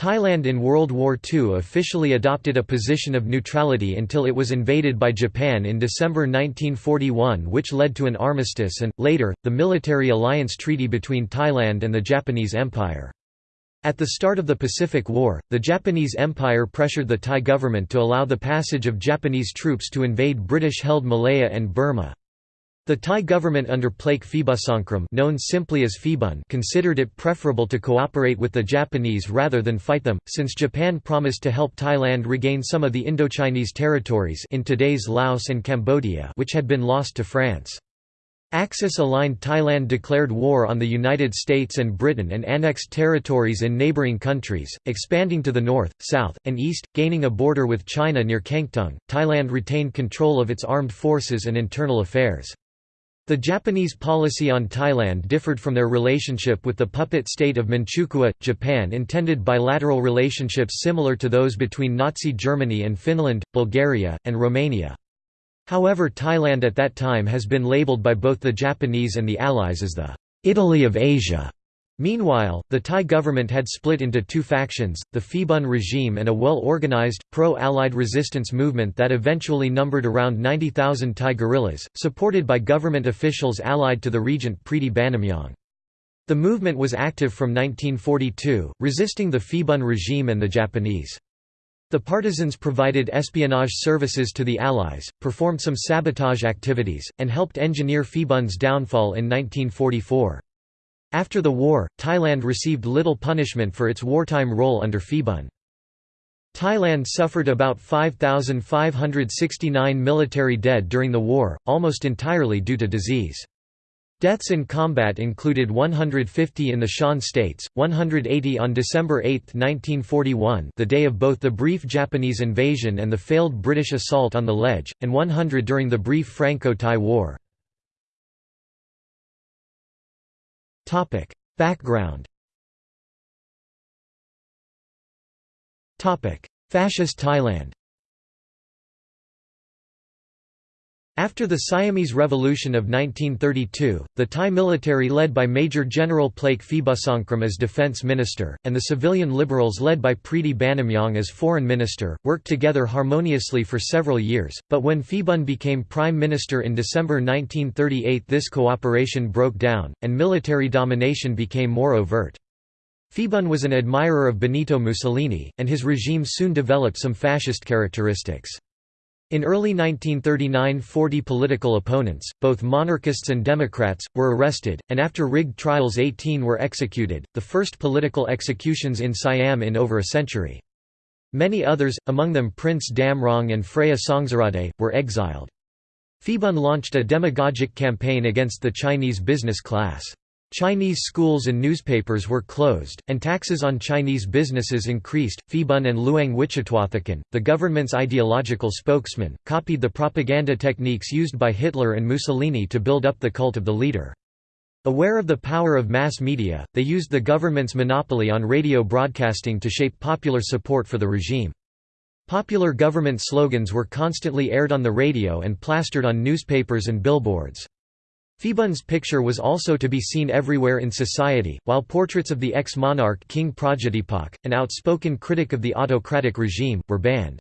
Thailand in World War II officially adopted a position of neutrality until it was invaded by Japan in December 1941 which led to an armistice and, later, the military alliance treaty between Thailand and the Japanese Empire. At the start of the Pacific War, the Japanese Empire pressured the Thai government to allow the passage of Japanese troops to invade British-held Malaya and Burma. The Thai government under Plaek Phibunsongkhram known simply as Phibun considered it preferable to cooperate with the Japanese rather than fight them, since Japan promised to help Thailand regain some of the Indochinese territories in today's Laos and Cambodia which had been lost to France. Axis-aligned Thailand declared war on the United States and Britain and annexed territories in neighboring countries, expanding to the north, south, and east, gaining a border with China near Kengtung. Thailand retained control of its armed forces and internal affairs. The Japanese policy on Thailand differed from their relationship with the puppet state of Manchukuo. Japan intended bilateral relationships similar to those between Nazi Germany and Finland, Bulgaria, and Romania. However Thailand at that time has been labeled by both the Japanese and the Allies as the Italy of Asia. Meanwhile, the Thai government had split into two factions, the Phibun regime and a well-organized, pro-Allied resistance movement that eventually numbered around 90,000 Thai guerrillas, supported by government officials allied to the regent Pridi Banomyong. The movement was active from 1942, resisting the Phibun regime and the Japanese. The partisans provided espionage services to the Allies, performed some sabotage activities, and helped engineer Phibun's downfall in 1944. After the war, Thailand received little punishment for its wartime role under Phibun. Thailand suffered about 5,569 military dead during the war, almost entirely due to disease. Deaths in combat included 150 in the Shan states, 180 on December 8, 1941 the day of both the brief Japanese invasion and the failed British assault on the ledge, and 100 during the brief Franco-Thai War. Background Topic: Fascist Thailand After the Siamese Revolution of 1932, the Thai military led by Major General Plaek Phibunsongkhram as defense minister, and the civilian liberals led by Pridi Banomyong as foreign minister, worked together harmoniously for several years, but when Phibun became prime minister in December 1938 this cooperation broke down, and military domination became more overt. Phibun was an admirer of Benito Mussolini, and his regime soon developed some fascist characteristics. In early 1939 40 political opponents, both monarchists and Democrats, were arrested, and after rigged trials 18 were executed, the first political executions in Siam in over a century. Many others, among them Prince Damrong and Phraya Songsuradet, were exiled. Phibun launched a demagogic campaign against the Chinese business class. Chinese schools and newspapers were closed, and taxes on Chinese businesses increased. Phibun and Luang Wichitwathakan, the government's ideological spokesman, copied the propaganda techniques used by Hitler and Mussolini to build up the cult of the leader. Aware of the power of mass media, they used the government's monopoly on radio broadcasting to shape popular support for the regime. Popular government slogans were constantly aired on the radio and plastered on newspapers and billboards. Phibun's picture was also to be seen everywhere in society, while portraits of the ex-monarch King Praja an outspoken critic of the autocratic regime, were banned.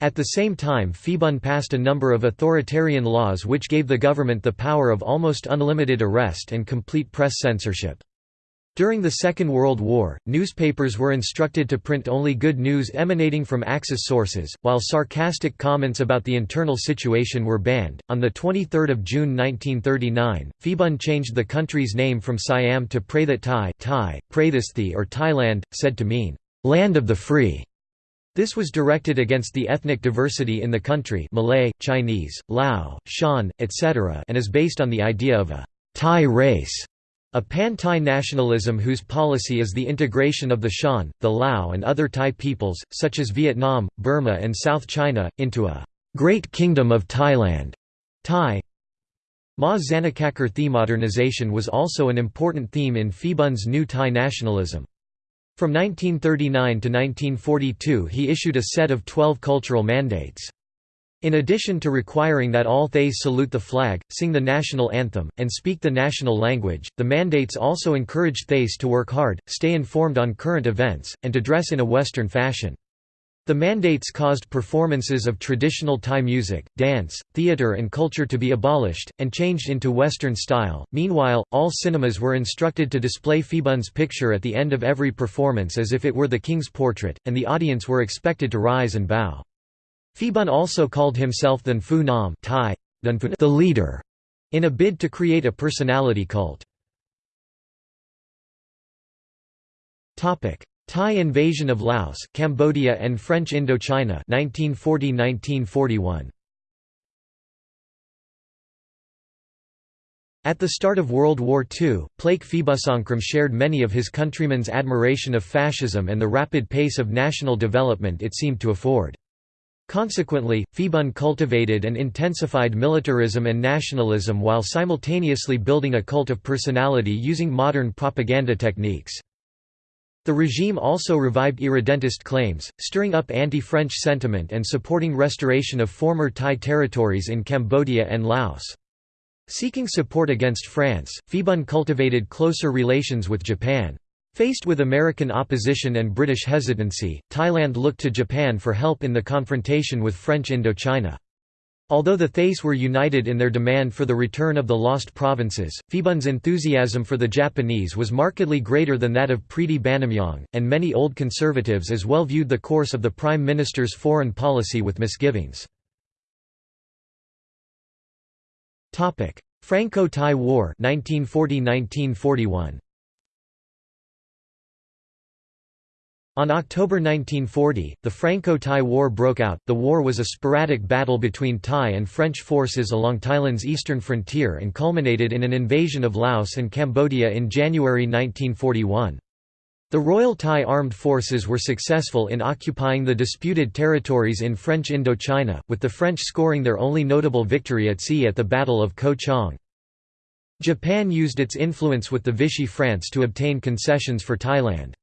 At the same time Phibun passed a number of authoritarian laws which gave the government the power of almost unlimited arrest and complete press censorship. During the Second World War, newspapers were instructed to print only good news emanating from Axis sources, while sarcastic comments about the internal situation were banned. On the 23rd of June 1939, Phibun changed the country's name from Siam to Praythat Thai, Thai, Prathasthi or Thailand, said to mean land of the free. This was directed against the ethnic diversity in the country Malay, Chinese, Lao, Shan, etc. and is based on the idea of a Thai race. A pan-Thai nationalism whose policy is the integration of the Shan, the Lao and other Thai peoples, such as Vietnam, Burma and South China, into a «Great Kingdom of Thailand» Thai. Ma Zanakakar modernization was also an important theme in Phibun's new Thai nationalism. From 1939 to 1942 he issued a set of 12 cultural mandates. In addition to requiring that all Thais salute the flag, sing the national anthem, and speak the national language, the mandates also encouraged Thais to work hard, stay informed on current events, and to dress in a Western fashion. The mandates caused performances of traditional Thai music, dance, theatre and culture to be abolished, and changed into Western style. Meanwhile, all cinemas were instructed to display Phibun's picture at the end of every performance as if it were the king's portrait, and the audience were expected to rise and bow. Phibun also called himself Than Phu Nam Thai, the leader, in a bid to create a personality cult. Thai invasion of Laos, Cambodia and French Indochina 1940–1941. At the start of World War II, Plaek Phibunsongkhram shared many of his countrymen's admiration of fascism and the rapid pace of national development it seemed to afford. Consequently, Phibun cultivated and intensified militarism and nationalism while simultaneously building a cult of personality using modern propaganda techniques. The regime also revived irredentist claims, stirring up anti-French sentiment and supporting restoration of former Thai territories in Cambodia and Laos. Seeking support against France, Phibun cultivated closer relations with Japan. Faced with American opposition and British hesitancy, Thailand looked to Japan for help in the confrontation with French Indochina. Although the Thais were united in their demand for the return of the lost provinces, Phibun's enthusiasm for the Japanese was markedly greater than that of Pridi Banomyong, and many old conservatives as well viewed the course of the Prime Minister's foreign policy with misgivings. Franco-Thai War 1940 -1941. On October 1940, the Franco-Thai War broke out. The war was a sporadic battle between Thai and French forces along Thailand's eastern frontier and culminated in an invasion of Laos and Cambodia in January 1941. The Royal Thai Armed Forces were successful in occupying the disputed territories in French Indochina, with the French scoring their only notable victory at sea at the Battle of Ko Chang. Japan used its influence with the Vichy France to obtain concessions for Thailand.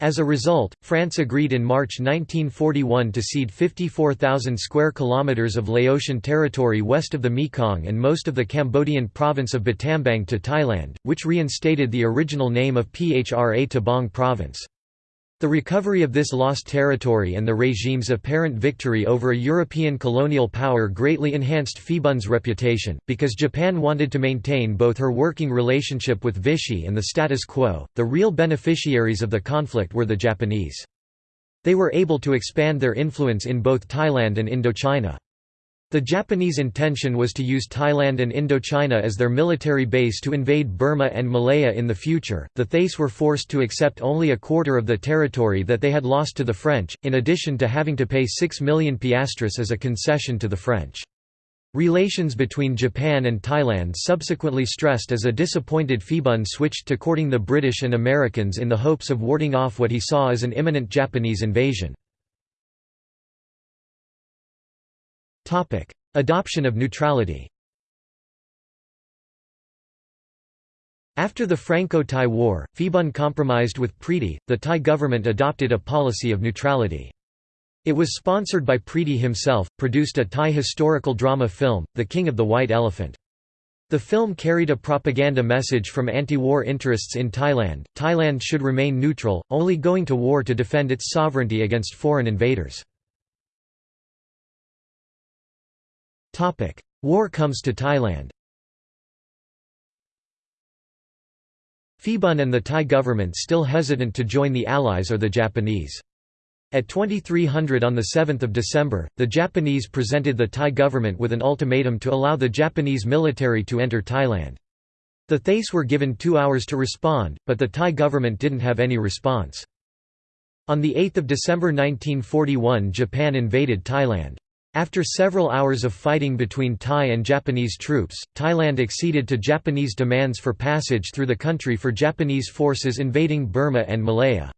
As a result, France agreed in March 1941 to cede 54,000 square kilometers of Laotian territory west of the Mekong and most of the Cambodian province of Battambang to Thailand, which reinstated the original name of Phra Tabong province. The recovery of this lost territory and the regime's apparent victory over a European colonial power greatly enhanced Phibun's reputation, because Japan wanted to maintain both her working relationship with Vichy and the status quo. The real beneficiaries of the conflict were the Japanese. They were able to expand their influence in both Thailand and Indochina. The Japanese intention was to use Thailand and Indochina as their military base to invade Burma and Malaya in the future. The Thais were forced to accept only a quarter of the territory that they had lost to the French, in addition to having to pay 6 million piastres as a concession to the French. Relations between Japan and Thailand subsequently stressed as a disappointed Phibun switched to courting the British and Americans in the hopes of warding off what he saw as an imminent Japanese invasion. Adoption of neutrality After the Franco-Thai War, Phibun compromised with Pridi, the Thai government adopted a policy of neutrality. It was sponsored by Pridi himself, produced a Thai historical drama film, The King of the White Elephant. The film carried a propaganda message from anti-war interests in Thailand, Thailand should remain neutral, only going to war to defend its sovereignty against foreign invaders. War comes to Thailand Phibun and the Thai government still hesitant to join the Allies or the Japanese. At 2300 on 7 December, the Japanese presented the Thai government with an ultimatum to allow the Japanese military to enter Thailand. The Thais were given two hours to respond, but the Thai government didn't have any response. On 8 December 1941 Japan invaded Thailand. After several hours of fighting between Thai and Japanese troops, Thailand acceded to Japanese demands for passage through the country for Japanese forces invading Burma and Malaya.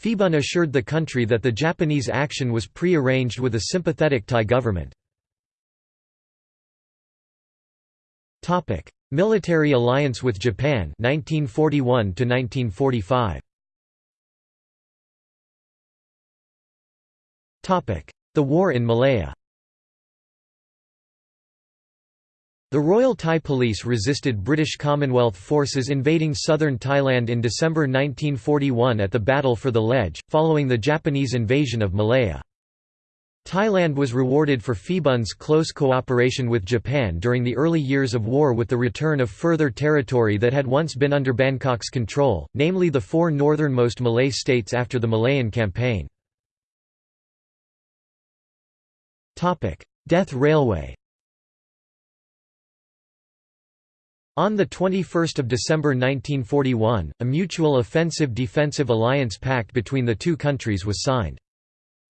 Phibun assured the country that the Japanese action was pre-arranged with a sympathetic Thai government. Military alliance with Japan 1941 1945. The war in Malaya The Royal Thai Police resisted British Commonwealth forces invading southern Thailand in December 1941 at the Battle for the Ledge, following the Japanese invasion of Malaya. Thailand was rewarded for Phibun's close cooperation with Japan during the early years of war with the return of further territory that had once been under Bangkok's control, namely the four northernmost Malay states after the Malayan Campaign. Death Railway On 21 December 1941, a mutual offensive defensive alliance pact between the two countries was signed.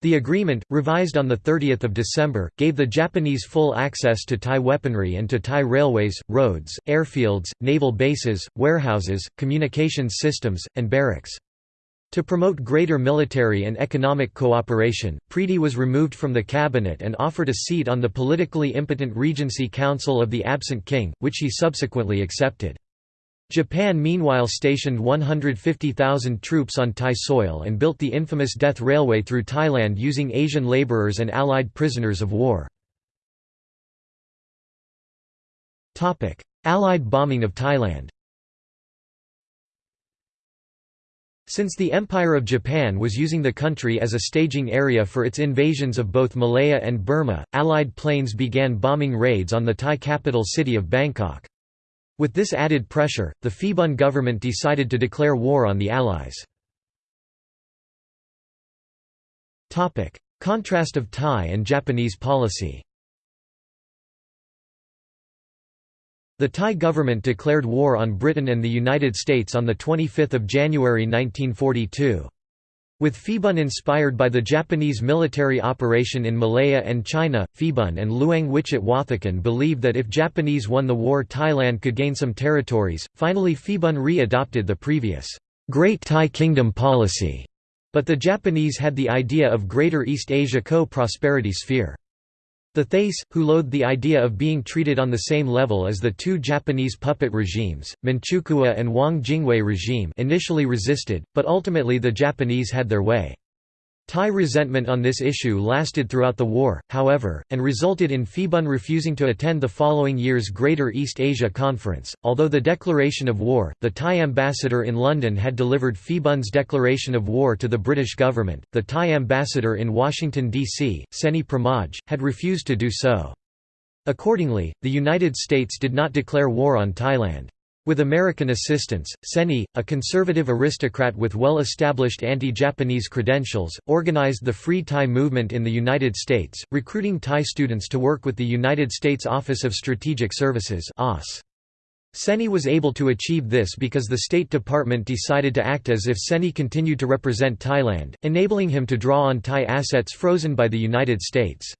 The agreement, revised on 30 December, gave the Japanese full access to Thai weaponry and to Thai railways, roads, airfields, naval bases, warehouses, communications systems, and barracks. To promote greater military and economic cooperation, Pridi was removed from the cabinet and offered a seat on the politically impotent Regency Council of the absent king, which he subsequently accepted. Japan meanwhile stationed 150,000 troops on Thai soil and built the infamous Death Railway through Thailand using Asian labourers and Allied prisoners of war. Allied bombing of Thailand Since the Empire of Japan was using the country as a staging area for its invasions of both Malaya and Burma, Allied planes began bombing raids on the Thai capital city of Bangkok. With this added pressure, the Phibun government decided to declare war on the Allies. Contrast of Thai and Japanese policy The Thai government declared war on Britain and the United States on 25 January 1942. With Phibun inspired by the Japanese military operation in Malaya and China, Phibun and Luang Wichitwathakan believed that if Japanese won the war Thailand could gain some territories. Finally Phibun re-adopted the previous Great Thai Kingdom policy, but the Japanese had the idea of Greater East Asia co-prosperity sphere. The Thais, who loathed the idea of being treated on the same level as the two Japanese puppet regimes, Manchukuo and Wang Jingwei regime initially resisted, but ultimately the Japanese had their way. Thai resentment on this issue lasted throughout the war, however, and resulted in Phibun refusing to attend the following year's Greater East Asia Conference. Although the declaration of war, the Thai ambassador in London had delivered Phibun's declaration of war to the British government, the Thai ambassador in Washington, D.C., Seni Pramoj, had refused to do so. Accordingly, the United States did not declare war on Thailand. With American assistance, Seni, a conservative aristocrat with well-established anti-Japanese credentials, organized the Free Thai movement in the United States, recruiting Thai students to work with the United States Office of Strategic Services Seni was able to achieve this because the State Department decided to act as if Seni continued to represent Thailand, enabling him to draw on Thai assets frozen by the United States.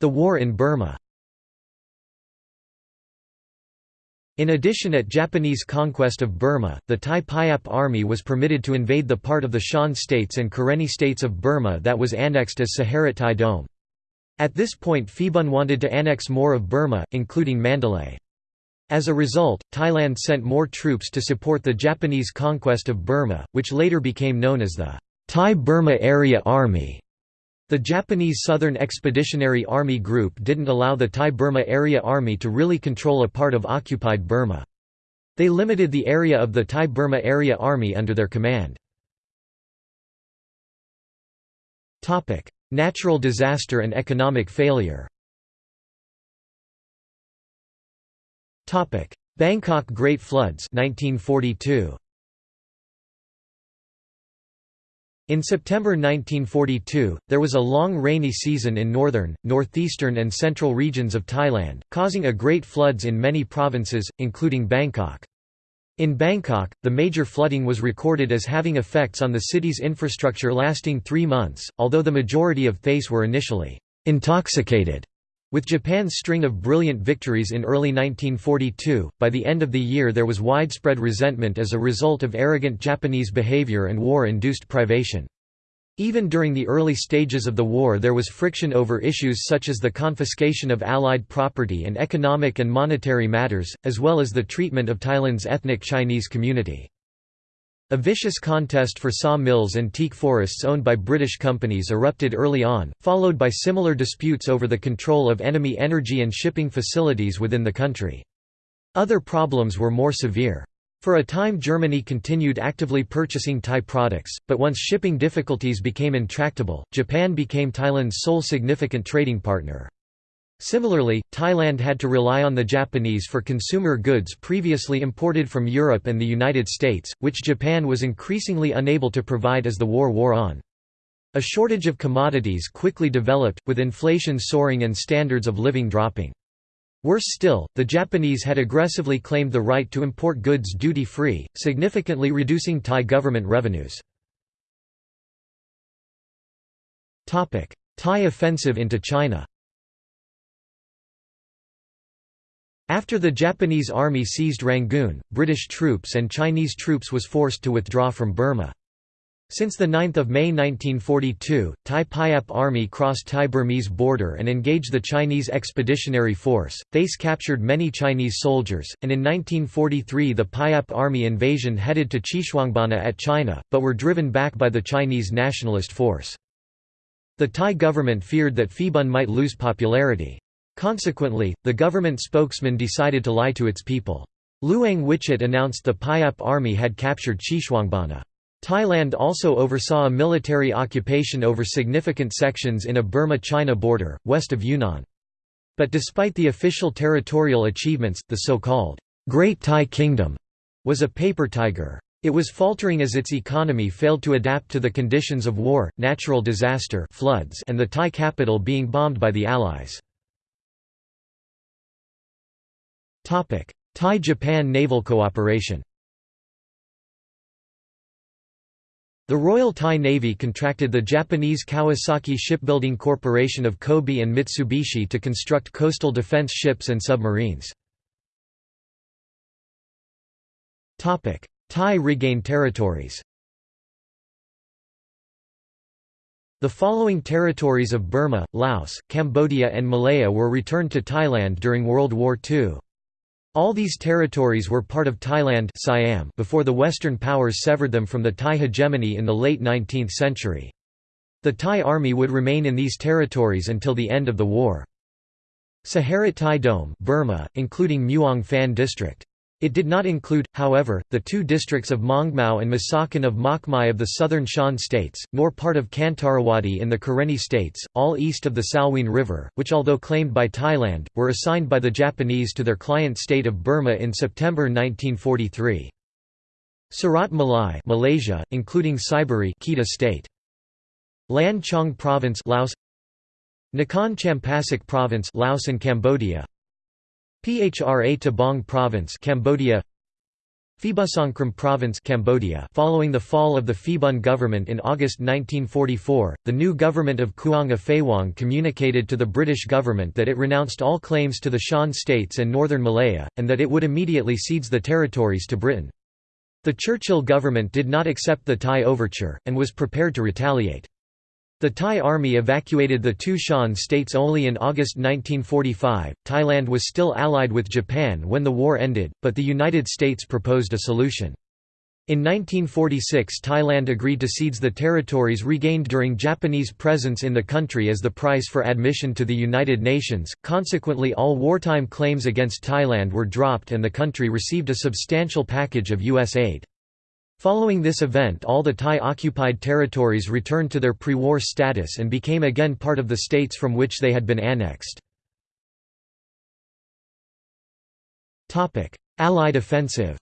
The war in Burma In addition at Japanese conquest of Burma, the Thai Payap army was permitted to invade the part of the Shan states and Karenni states of Burma that was annexed as Saharat Thai Doem. At this point Phibun wanted to annex more of Burma, including Mandalay. As a result, Thailand sent more troops to support the Japanese conquest of Burma, which later became known as the Thai Burma Area Army. The Japanese Southern Expeditionary Army Group didn't allow the Thai Burma Area Army to really control a part of occupied Burma. They limited the area of the Thai Burma Area Army under their command. Natural disaster and economic failure Bangkok Great Floods 1942. In September 1942, there was a long rainy season in northern, northeastern and central regions of Thailand, causing a great floods in many provinces, including Bangkok. In Bangkok, the major flooding was recorded as having effects on the city's infrastructure lasting three months, although the majority of Thais were initially intoxicated with Japan's string of brilliant victories in early 1942, by the end of the year there was widespread resentment as a result of arrogant Japanese behavior and war-induced privation. Even during the early stages of the war there was friction over issues such as the confiscation of Allied property and economic and monetary matters, as well as the treatment of Thailand's ethnic Chinese community. A vicious contest for saw mills and teak forests owned by British companies erupted early on, followed by similar disputes over the control of enemy energy and shipping facilities within the country. Other problems were more severe. For a time Germany continued actively purchasing Thai products, but once shipping difficulties became intractable, Japan became Thailand's sole significant trading partner. Similarly, Thailand had to rely on the Japanese for consumer goods previously imported from Europe and the United States, which Japan was increasingly unable to provide as the war wore on. A shortage of commodities quickly developed, with inflation soaring and standards of living dropping. Worse still, the Japanese had aggressively claimed the right to import goods duty-free, significantly reducing Thai government revenues. Thai offensive into China After the Japanese army seized Rangoon, British troops and Chinese troops was forced to withdraw from Burma. Since 9 May 1942, Thai Payap Army crossed Thai-Burmese border and engaged the Chinese Expeditionary Force. Thais captured many Chinese soldiers, and in 1943 the Payap Army invasion headed to Xishuangbanna at China, but were driven back by the Chinese Nationalist Force. The Thai government feared that Phibun might lose popularity. Consequently, the government spokesman decided to lie to its people. Luang Wichit announced the Payap army had captured Xishuangbanna. Thailand also oversaw a military occupation over significant sections in a Burma-China border, west of Yunnan. But despite the official territorial achievements, the so-called Great Thai Kingdom was a paper tiger. It was faltering as its economy failed to adapt to the conditions of war, natural disaster floods and the Thai capital being bombed by the Allies. Thai-Japan naval cooperation The Royal Thai Navy contracted the Japanese Kawasaki Shipbuilding Corporation of Kobe and Mitsubishi to construct coastal defense ships and submarines. Thai regained territories The following territories of Burma, Laos, Cambodia and Malaya were returned to Thailand during World War II. All these territories were part of Thailand Siam before the Western powers severed them from the Thai hegemony in the late 19th century. The Thai army would remain in these territories until the end of the war. Saharat Thai Doem Burma, including Muang Phan District. It did not include, however, the two districts of Maungmau and Masakan of Makmai of the southern Shan states, nor part of Kantarawadi in the Karenni states, all east of the Salween River, which although claimed by Thailand, were assigned by the Japanese to their client state of Burma in September 1943. Surat Malai Malaysia, including Saiburi Kedah state. Lan Chang Province Laos Nakhon Champasak Province Laos and Cambodia Phra Tabong Province Cambodia Phibunsongkhram Province Cambodia Following the fall of the Phibun government in August 1944, the new government of Khuang Aphaiwong communicated to the British government that it renounced all claims to the Shan states and northern Malaya, and that it would immediately cede the territories to Britain. The Churchill government did not accept the Thai overture, and was prepared to retaliate. The Thai army evacuated the two Shan states only in August 1945. Thailand was still allied with Japan when the war ended, but the United States proposed a solution. In 1946 Thailand agreed to cede the territories regained during Japanese presence in the country as the price for admission to the United Nations, consequently all wartime claims against Thailand were dropped and the country received a substantial package of U.S. aid. Following this event all the Thai-occupied territories returned to their pre-war status and became again part of the states from which they had been annexed. Allied offensive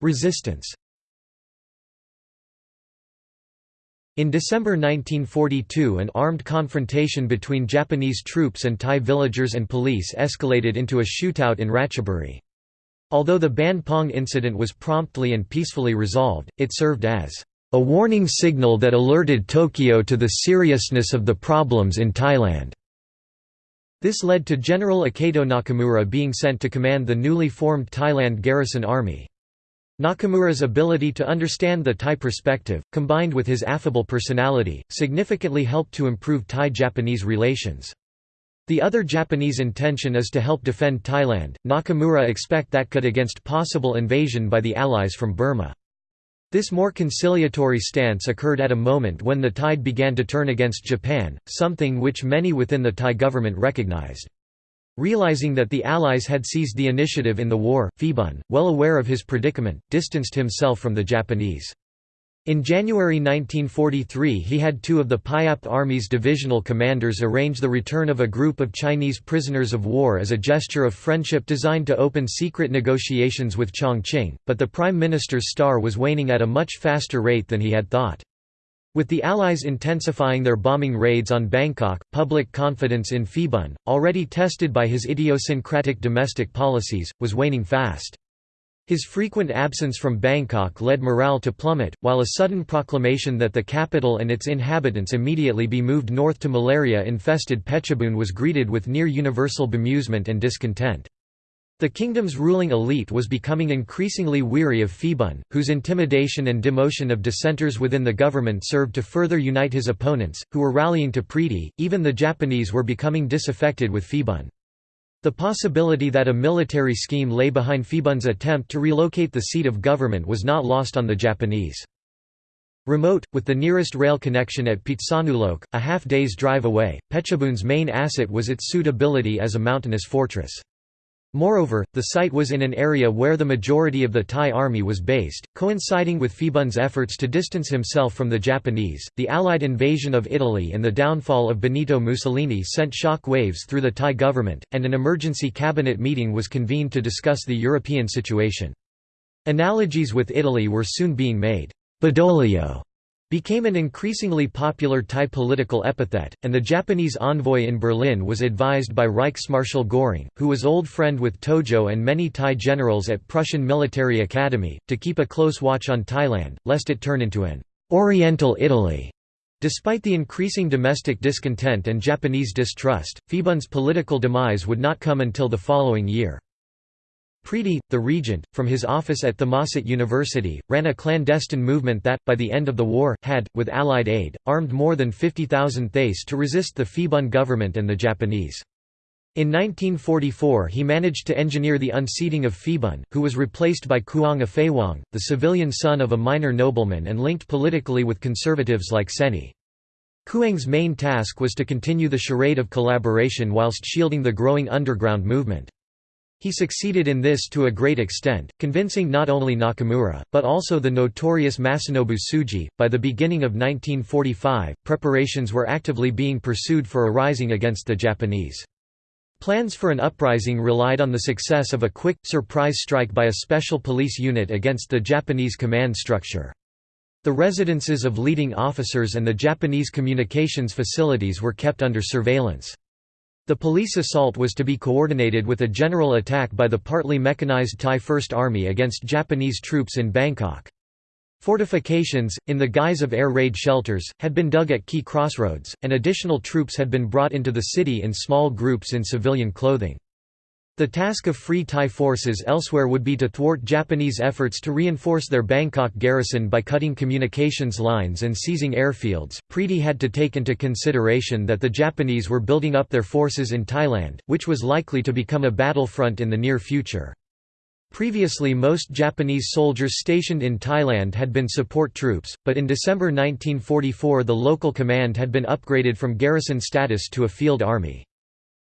Resistance In December 1942 an armed confrontation between Japanese troops and Thai villagers and police escalated into a shootout in Ratchaburi. Although the Ban Pong incident was promptly and peacefully resolved, it served as a warning signal that alerted Tokyo to the seriousness of the problems in Thailand. This led to General Aketo Nakamura being sent to command the newly formed Thailand Garrison Army. Nakamura's ability to understand the Thai perspective, combined with his affable personality, significantly helped to improve Thai-Japanese relations. The other Japanese intention is to help defend Thailand. Nakamura expect that cut against possible invasion by the Allies from Burma. This more conciliatory stance occurred at a moment when the tide began to turn against Japan, something which many within the Thai government recognized. Realizing that the Allies had seized the initiative in the war, Phibun, well aware of his predicament, distanced himself from the Japanese. In January 1943 he had two of the Payap Army's divisional commanders arrange the return of a group of Chinese prisoners of war as a gesture of friendship designed to open secret negotiations with Chongqing, but the Prime Minister's star was waning at a much faster rate than he had thought. With the Allies intensifying their bombing raids on Bangkok, public confidence in Phibun, already tested by his idiosyncratic domestic policies, was waning fast. His frequent absence from Bangkok led morale to plummet, while a sudden proclamation that the capital and its inhabitants immediately be moved north to malaria-infested Phetchabun was greeted with near-universal bemusement and discontent. The kingdom's ruling elite was becoming increasingly weary of Phibun, whose intimidation and demotion of dissenters within the government served to further unite his opponents, who were rallying to Pridi. Even the Japanese were becoming disaffected with Phibun. The possibility that a military scheme lay behind Phibun's attempt to relocate the seat of government was not lost on the Japanese. Remote, with the nearest rail connection at Phitsanulok, a half-day's drive away, Phetchabun's main asset was its suitability as a mountainous fortress. Moreover, the site was in an area where the majority of the Thai army was based, coinciding with Phibun's efforts to distance himself from the Japanese. The Allied invasion of Italy and the downfall of Benito Mussolini sent shock waves through the Thai government, and an emergency cabinet meeting was convened to discuss the European situation. Analogies with Italy were soon being made. Badoglio became an increasingly popular Thai political epithet, and the Japanese envoy in Berlin was advised by Reichsmarschall Göring, who was old friend with Tojo and many Thai generals at Prussian Military Academy, to keep a close watch on Thailand, lest it turn into an «Oriental Italy». Despite the increasing domestic discontent and Japanese distrust, Phibun's political demise would not come until the following year. Pridi, the regent, from his office at Thammasat University, ran a clandestine movement that, by the end of the war, had, with Allied aid, armed more than 50,000 Thais to resist the Phibun government and the Japanese. In 1944 he managed to engineer the unseating of Phibun, who was replaced by Khuang Aphaiwong, the civilian son of a minor nobleman and linked politically with conservatives like Seni. Khuang's main task was to continue the charade of collaboration whilst shielding the growing underground movement. He succeeded in this to a great extent, convincing not only Nakamura, but also the notorious Masanobu Tsuji. By the beginning of 1945, preparations were actively being pursued for a rising against the Japanese. Plans for an uprising relied on the success of a quick, surprise strike by a special police unit against the Japanese command structure. The residences of leading officers and the Japanese communications facilities were kept under surveillance. The police assault was to be coordinated with a general attack by the partly mechanized Thai First Army against Japanese troops in Bangkok. Fortifications, in the guise of air raid shelters, had been dug at key crossroads, and additional troops had been brought into the city in small groups in civilian clothing. The task of Free Thai forces elsewhere would be to thwart Japanese efforts to reinforce their Bangkok garrison by cutting communications lines and seizing airfields. Pridi had to take into consideration that the Japanese were building up their forces in Thailand, which was likely to become a battlefront in the near future. Previously most Japanese soldiers stationed in Thailand had been support troops, but in December 1944 the local command had been upgraded from garrison status to a field army.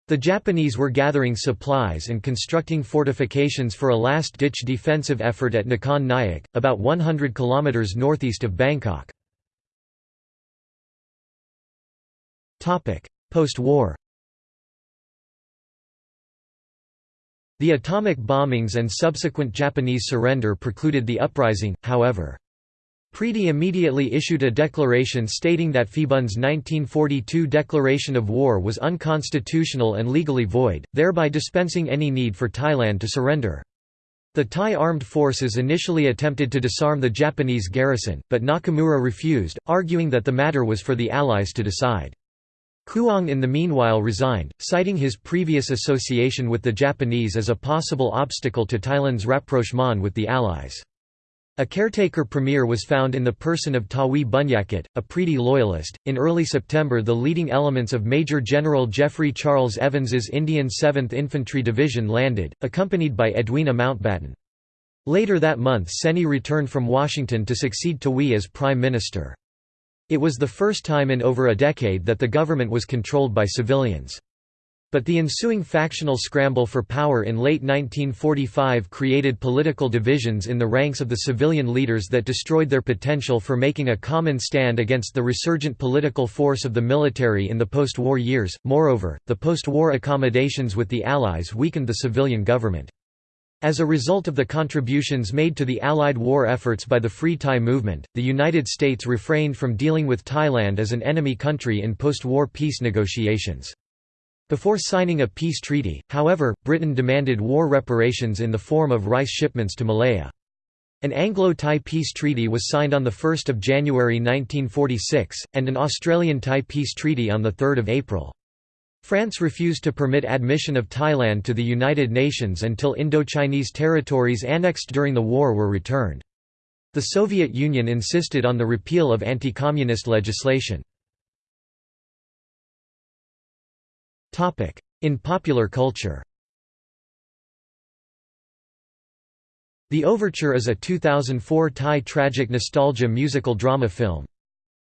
The Japanese were gathering supplies and constructing fortifications for a last-ditch defensive effort at Nakhon Nayok, about 100 km northeast of Bangkok. Post-war The atomic bombings and subsequent Japanese surrender precluded the uprising, however. Pridi immediately issued a declaration stating that Phibun's 1942 declaration of war was unconstitutional and legally void, thereby dispensing any need for Thailand to surrender. The Thai armed forces initially attempted to disarm the Japanese garrison, but Nakamura refused, arguing that the matter was for the Allies to decide. Khuang in the meanwhile resigned, citing his previous association with the Japanese as a possible obstacle to Thailand's rapprochement with the Allies. A caretaker premier was found in the person of Tawi Bunyakit, a Pridi loyalist. In early September, the leading elements of Major General Geoffrey Charles Evans's Indian 7th Infantry Division landed, accompanied by Edwina Mountbatten. Later that month Seni returned from Washington to succeed Tawi as Prime Minister. It was the first time in over a decade that the government was controlled by civilians. But the ensuing factional scramble for power in late 1945 created political divisions in the ranks of the civilian leaders that destroyed their potential for making a common stand against the resurgent political force of the military in the post-war years. Moreover, the post-war accommodations with the Allies weakened the civilian government. As a result of the contributions made to the Allied war efforts by the Free Thai movement, the United States refrained from dealing with Thailand as an enemy country in post-war peace negotiations. Before signing a peace treaty, however, Britain demanded war reparations in the form of rice shipments to Malaya. An Anglo-Thai peace treaty was signed on 1 January 1946, and an Australian-Thai peace treaty on 3 April. France refused to permit admission of Thailand to the United Nations until Indochinese territories annexed during the war were returned. The Soviet Union insisted on the repeal of anti-communist legislation. In popular culture The Overture is a 2004 Thai tragic nostalgia musical drama film.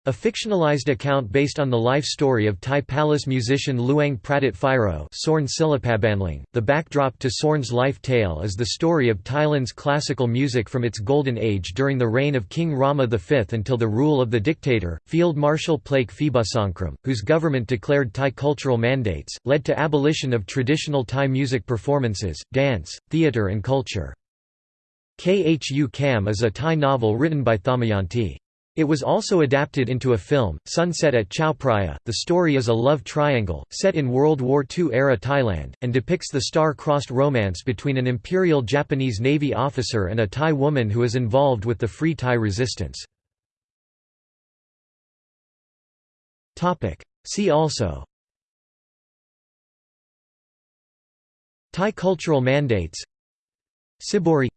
A fictionalized account based on the life story of Thai palace musician Luang Pradit Phairo Sorn Silapabanleng. .The backdrop to Sorn's life tale is the story of Thailand's classical music from its golden age during the reign of King Rama V until the rule of the dictator, Field Marshal Plaek Phibunsongkhram, whose government declared Thai cultural mandates, led to abolition of traditional Thai music performances, dance, theatre and culture. Khu Kam is a Thai novel written by Damayanti. It was also adapted into a film, Sunset at Chao The story is a love triangle, set in World War II-era Thailand, and depicts the star-crossed romance between an Imperial Japanese Navy officer and a Thai woman who is involved with the Free Thai resistance. See also. Thai cultural mandates. Sibori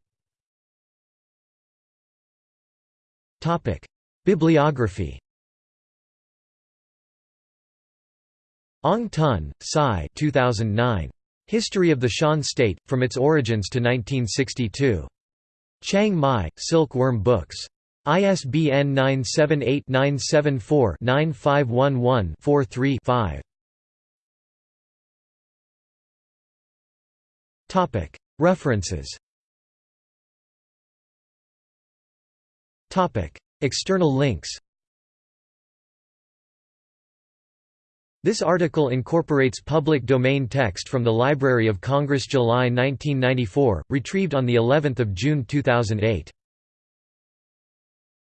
Bibliography Aung Tun, Sai 2009. History of the Shan State, From Its Origins to 1962. Chiang Mai, Silkworm Books. ISBN 978-974-9511-43-5. References External links This article incorporates public domain text from the Library of Congress July 1994, retrieved on the 11th of June 2008.